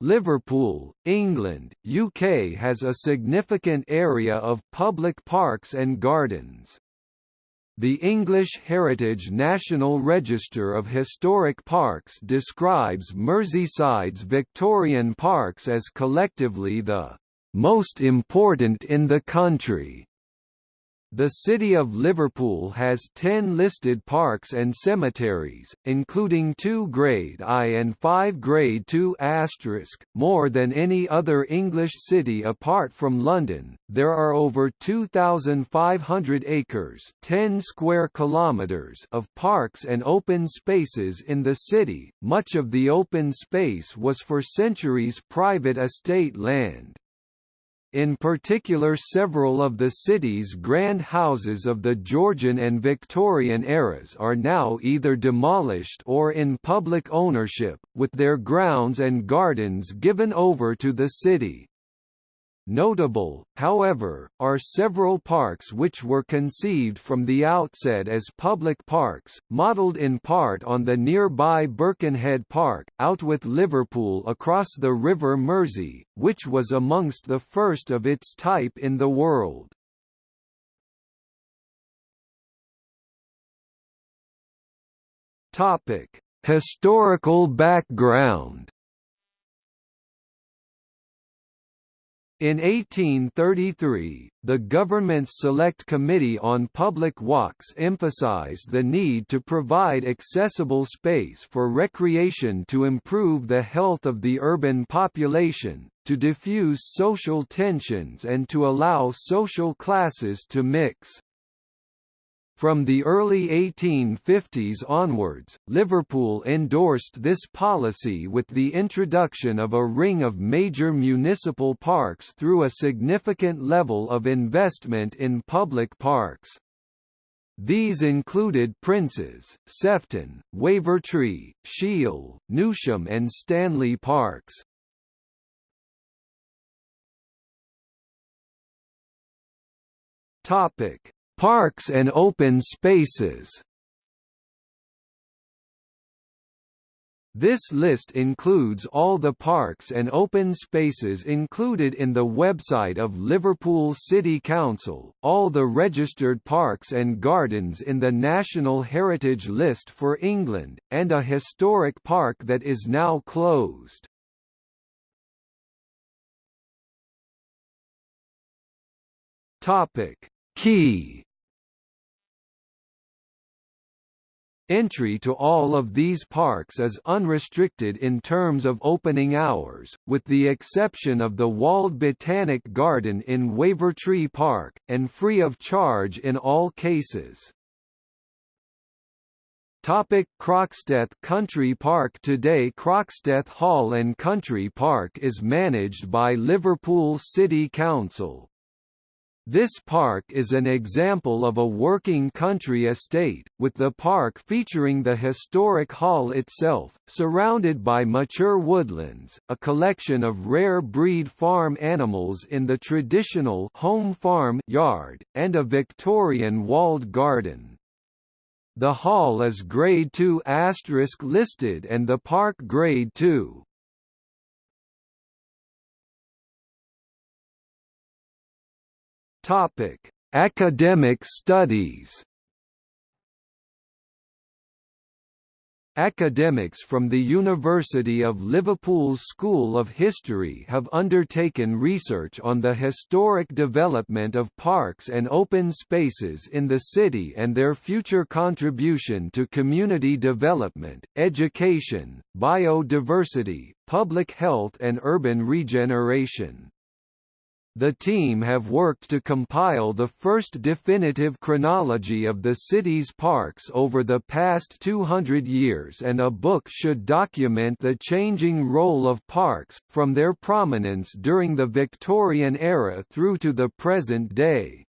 Liverpool, England, UK has a significant area of public parks and gardens. The English Heritage National Register of Historic Parks describes Merseyside's Victorian parks as collectively the most important in the country. The City of Liverpool has 10 listed parks and cemeteries, including two Grade I and five Grade II more than any other English city apart from London. There are over 2,500 acres 10 square kilometers of parks and open spaces in the city, much of the open space was for centuries private estate land. In particular several of the city's grand houses of the Georgian and Victorian eras are now either demolished or in public ownership, with their grounds and gardens given over to the city. Notable, however, are several parks which were conceived from the outset as public parks, modelled in part on the nearby Birkenhead Park, Outwith Liverpool across the River Mersey, which was amongst the first of its type in the world. Historical background In 1833, the government's Select Committee on Public Walks emphasized the need to provide accessible space for recreation to improve the health of the urban population, to diffuse social tensions and to allow social classes to mix. From the early 1850s onwards, Liverpool endorsed this policy with the introduction of a ring of major municipal parks through a significant level of investment in public parks. These included Princes, Sefton, Wavertree, Sheil, Newsham and Stanley Parks. Topic Parks and open spaces. This list includes all the parks and open spaces included in the website of Liverpool City Council, all the registered parks and gardens in the National Heritage List for England, and a historic park that is now closed. Topic: Key Entry to all of these parks is unrestricted in terms of opening hours, with the exception of the walled Botanic Garden in Wavertree Park, and free of charge in all cases. Topic Croxteth Country Park Today Croxteth Hall and Country Park is managed by Liverpool City Council. This park is an example of a working country estate, with the park featuring the historic hall itself, surrounded by mature woodlands, a collection of rare breed farm animals in the traditional home farm yard, and a Victorian walled garden. The hall is Grade II listed and the park Grade II. Topic: Academic studies. Academics from the University of Liverpool's School of History have undertaken research on the historic development of parks and open spaces in the city and their future contribution to community development, education, biodiversity, public health and urban regeneration. The team have worked to compile the first definitive chronology of the city's parks over the past 200 years and a book should document the changing role of parks, from their prominence during the Victorian era through to the present day.